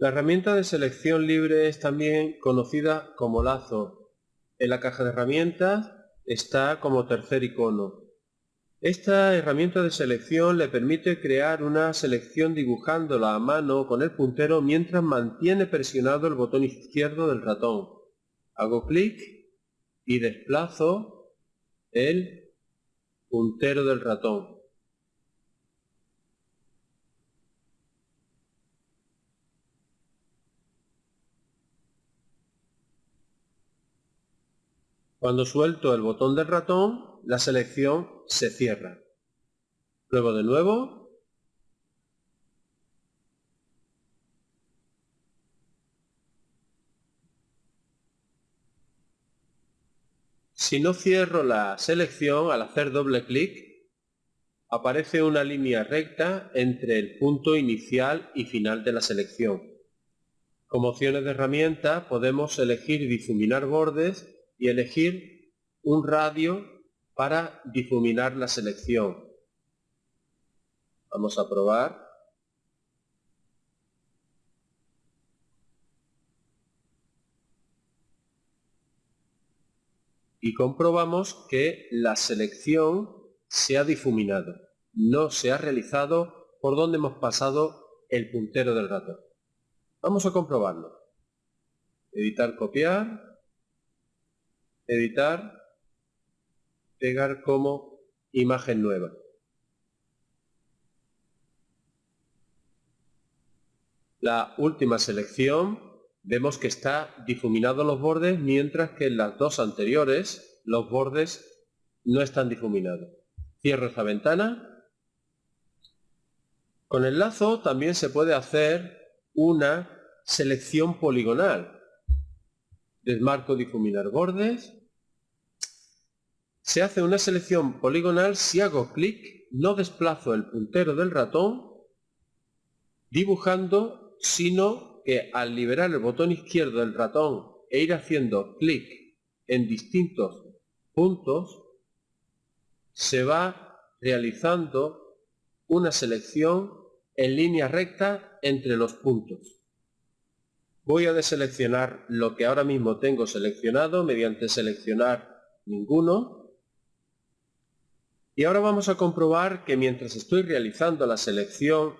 La herramienta de selección libre es también conocida como lazo. En la caja de herramientas está como tercer icono. Esta herramienta de selección le permite crear una selección dibujándola a mano con el puntero mientras mantiene presionado el botón izquierdo del ratón. Hago clic y desplazo el puntero del ratón. Cuando suelto el botón del ratón, la selección se cierra. Luego de nuevo. Si no cierro la selección, al hacer doble clic, aparece una línea recta entre el punto inicial y final de la selección. Como opciones de herramienta podemos elegir difuminar bordes y elegir un radio para difuminar la selección. Vamos a probar. Y comprobamos que la selección se ha difuminado. No se ha realizado por donde hemos pasado el puntero del ratón. Vamos a comprobarlo. Editar, copiar editar, pegar como imagen nueva. La última selección vemos que está difuminado los bordes mientras que en las dos anteriores los bordes no están difuminados. Cierro esta ventana. Con el lazo también se puede hacer una selección poligonal. Desmarco difuminar bordes se hace una selección poligonal si hago clic, no desplazo el puntero del ratón dibujando, sino que al liberar el botón izquierdo del ratón e ir haciendo clic en distintos puntos, se va realizando una selección en línea recta entre los puntos. Voy a deseleccionar lo que ahora mismo tengo seleccionado mediante seleccionar ninguno y ahora vamos a comprobar que mientras estoy realizando la selección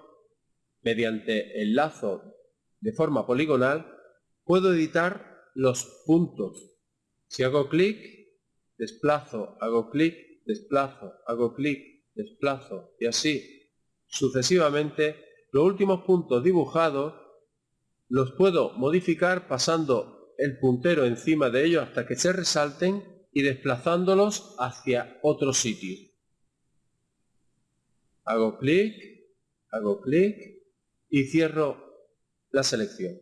mediante el lazo de forma poligonal, puedo editar los puntos. Si hago clic, desplazo, hago clic, desplazo, hago clic, desplazo y así sucesivamente, los últimos puntos dibujados los puedo modificar pasando el puntero encima de ellos hasta que se resalten y desplazándolos hacia otro sitio hago clic, hago clic y cierro la selección.